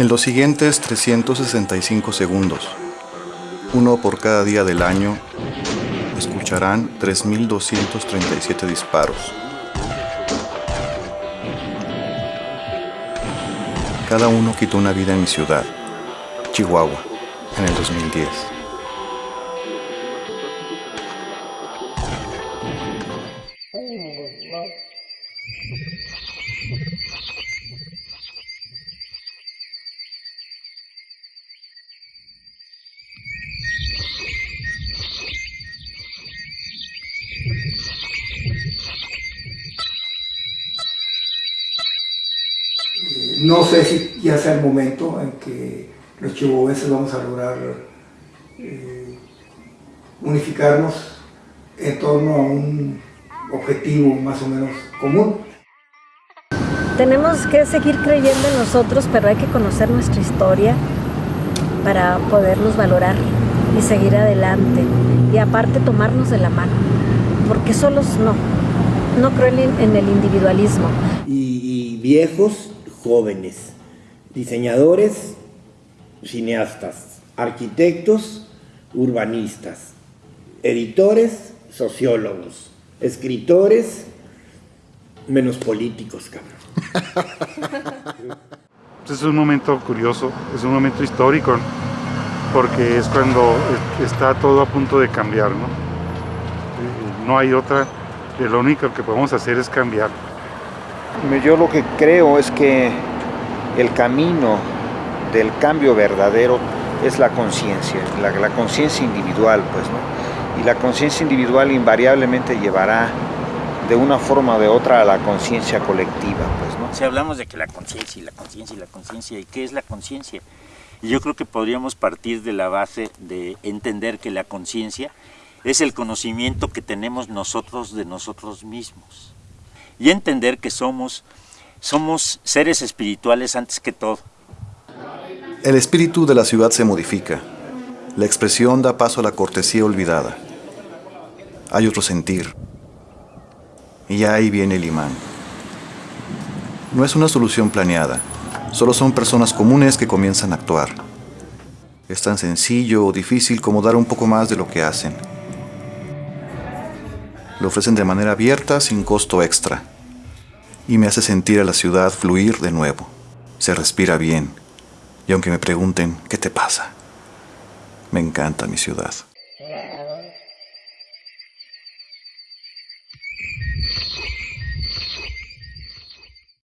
En los siguientes 365 segundos, uno por cada día del año, escucharán 3.237 disparos. Cada uno quitó una vida en mi ciudad, Chihuahua, en el 2010. No sé si ya sea el momento en que los chihuahuenses vamos a lograr eh, unificarnos en torno a un objetivo más o menos común. Tenemos que seguir creyendo en nosotros, pero hay que conocer nuestra historia para podernos valorar y seguir adelante. Y aparte tomarnos de la mano, porque solos no. No creo en el individualismo. Y, y viejos, jóvenes, diseñadores, cineastas, arquitectos, urbanistas, editores, sociólogos, escritores, menos políticos, cabrón. Es un momento curioso, es un momento histórico, porque es cuando está todo a punto de cambiar, ¿no? Eh, no hay otra, lo único que podemos hacer es cambiar. Yo lo que creo es que el camino del cambio verdadero es la conciencia, la, conciencia individual, pues, ¿no? Y la conciencia individual invariablemente llevará de una forma o de otra a la conciencia colectiva, pues, ¿no? Si hablamos de que la conciencia y la conciencia y la conciencia, ¿y qué es la conciencia? Yo creo que podríamos partir de la base de entender que la conciencia es el conocimiento que tenemos nosotros de nosotros mismos. Y entender que somos, somos seres espirituales antes que todo. El espíritu de la ciudad se modifica. La expresión da paso a la cortesía olvidada. Hay otro sentir. Y ahí viene el imán. No es una solución planeada. Solo son personas comunes que comienzan a actuar. Es tan sencillo o difícil como dar un poco más de lo que hacen. Lo ofrecen de manera abierta, sin costo extra. Y me hace sentir a la ciudad fluir de nuevo. Se respira bien. Y aunque me pregunten, ¿qué te pasa? Me encanta mi ciudad.